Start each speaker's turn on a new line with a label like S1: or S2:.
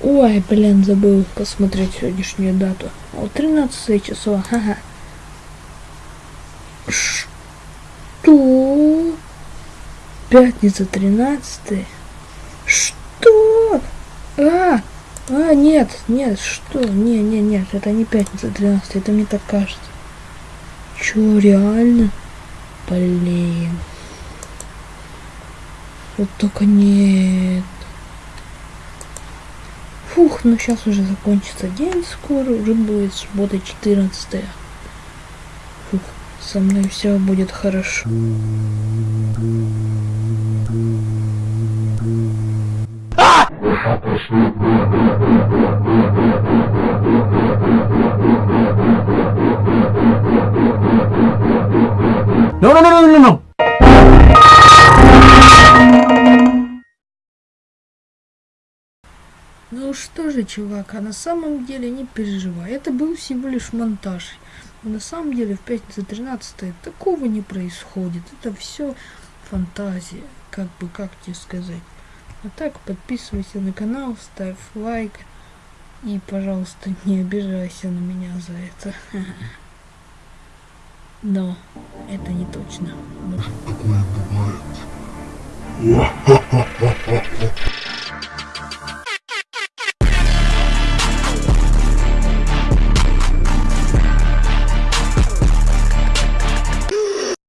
S1: Ой, блин, забыл посмотреть сегодняшнюю дату. Вот 13 число, ага. Что? Пятница 13 Что? А, а, нет, нет, что? Не, не, нет, это не пятница 13 это мне так кажется. Чё, реально? Блин. Вот только нет. Фух, ну сейчас уже закончится день скоро, уже будет суббота 14 Фух, со мной все будет хорошо.
S2: No, no, no, no, no, no.
S1: Ну что же, чувак, а на самом деле не переживай, это был всего лишь монтаж. На самом деле в пятницу 13 такого не происходит, это все фантазия, как бы, как тебе сказать. А так, подписывайся на канал, ставь лайк и, пожалуйста, не обижайся на меня за это. Но это не точно.
S3: Такое бывает.